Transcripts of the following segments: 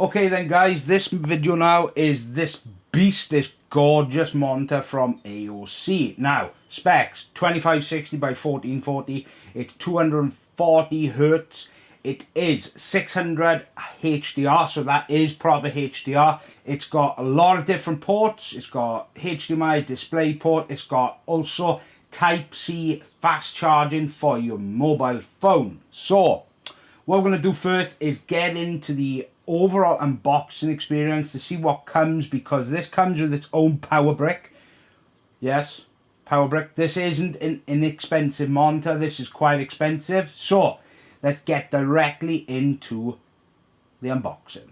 Okay then guys, this video now is this beast, this gorgeous monitor from AOC. Now, specs, 2560 by 1440, it's 240 hertz, it is 600 HDR, so that is proper HDR. It's got a lot of different ports. It's got HDMI display port. It's got also Type-C fast charging for your mobile phone. So, what we're going to do first is get into the overall unboxing experience to see what comes because this comes with its own power brick. Yes, power brick. This isn't an inexpensive monitor. This is quite expensive. So, let's get directly into the unboxing.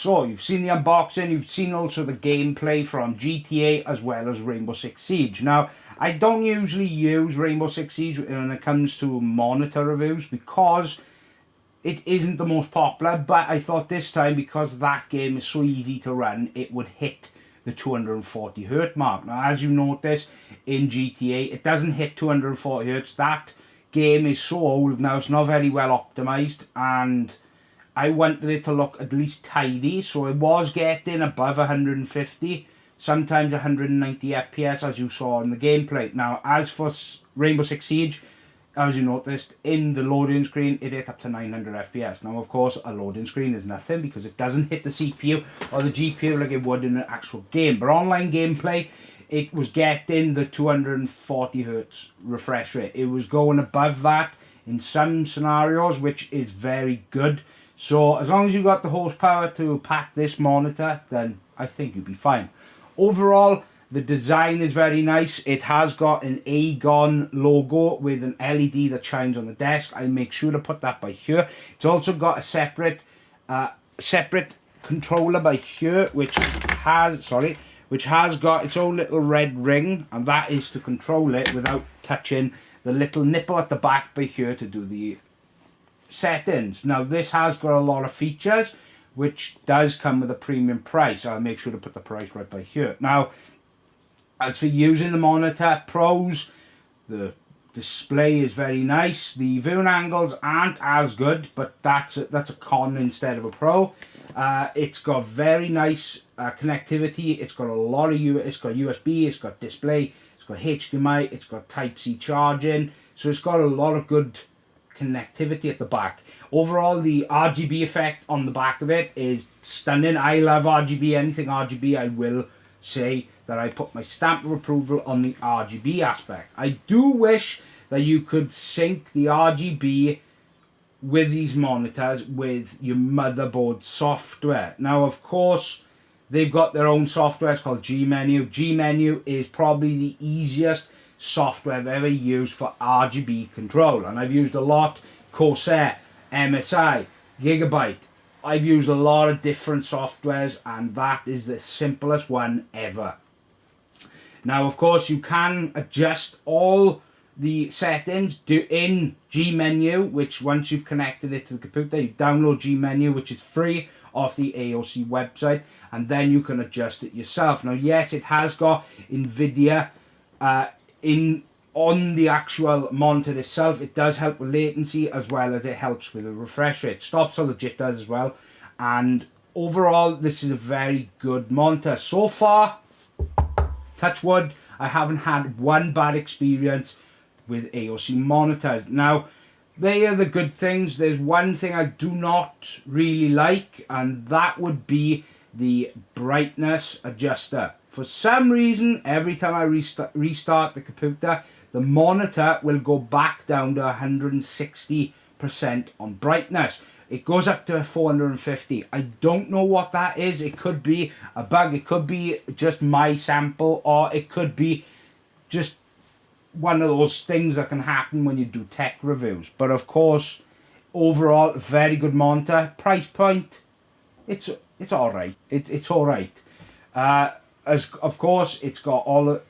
So you've seen the unboxing, you've seen also the gameplay from GTA as well as Rainbow Six Siege. Now, I don't usually use Rainbow Six Siege when it comes to monitor reviews because it isn't the most popular, but I thought this time because that game is so easy to run, it would hit the 240 hertz mark. Now, as you notice in GTA, it doesn't hit 240 hertz. That game is so old now, it's not very well optimized, and I wanted it to look at least tidy, so it was getting above 150, sometimes 190 FPS as you saw in the gameplay. Now, as for Rainbow Six Siege, as you noticed, in the loading screen, it hit up to 900 FPS. Now, of course, a loading screen is nothing because it doesn't hit the CPU or the GPU like it would in an actual game. But online gameplay, it was getting the 240 hertz refresh rate. It was going above that in some scenarios, which is very good. So as long as you got the horsepower to pack this monitor, then I think you'll be fine. Overall, the design is very nice. It has got an Agon logo with an LED that shines on the desk. I make sure to put that by here. It's also got a separate, uh, separate controller by here, which has, sorry, which has got its own little red ring, and that is to control it without touching the little nipple at the back by here to do the settings. Now this has got a lot of features which does come with a premium price. I'll make sure to put the price right by here. Now, as for using the monitor, pros, the display is very nice. The viewing angles aren't as good, but that's a, that's a con instead of a pro. Uh, it's got very nice uh, connectivity. It's got a lot of U. It's got USB. It's got display. It's got HDMI. It's got Type C charging. So it's got a lot of good connectivity at the back. Overall, the RGB effect on the back of it is stunning. I love RGB. Anything RGB, I will say that I put my stamp of approval on the RGB aspect. I do wish that you could sync the RGB with these monitors with your motherboard software. Now, of course, they've got their own software. It's called G-Menu. G-Menu is probably the easiest software I've ever used for RGB control. And I've used a lot, Corsair, MSI, Gigabyte. I've used a lot of different softwares and that is the simplest one ever. Now, of course, you can adjust all the settings do in G menu, which once you've connected it to the computer, you download G menu, which is free off the AOC website, and then you can adjust it yourself. Now, yes, it has got NVIDIA uh, in on the actual monitor itself it does help with latency as well as it helps with the refresh rate. Stops all the jitters as well. And overall this is a very good monitor. So far touch wood i haven't had one bad experience with aoc monitors. Now they are the good things. There's one thing i do not really like and that would be the brightness adjuster for some reason, every time I restart, restart the computer, the monitor will go back down to 160% on brightness. It goes up to 450. I don't know what that is. It could be a bug. It could be just my sample or it could be just one of those things that can happen when you do tech reviews. But of course, overall, very good monitor. Price point, it's it's all right. It, it's all right. Uh, as of course it's got all the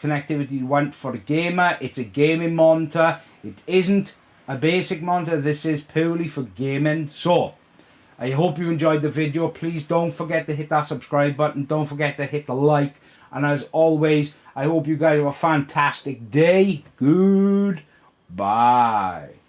connectivity you want for a gamer. It's a gaming monitor. It isn't a basic monitor. This is purely for gaming. So I hope you enjoyed the video. Please don't forget to hit that subscribe button. Don't forget to hit the like. And as always I hope you guys have a fantastic day. Good bye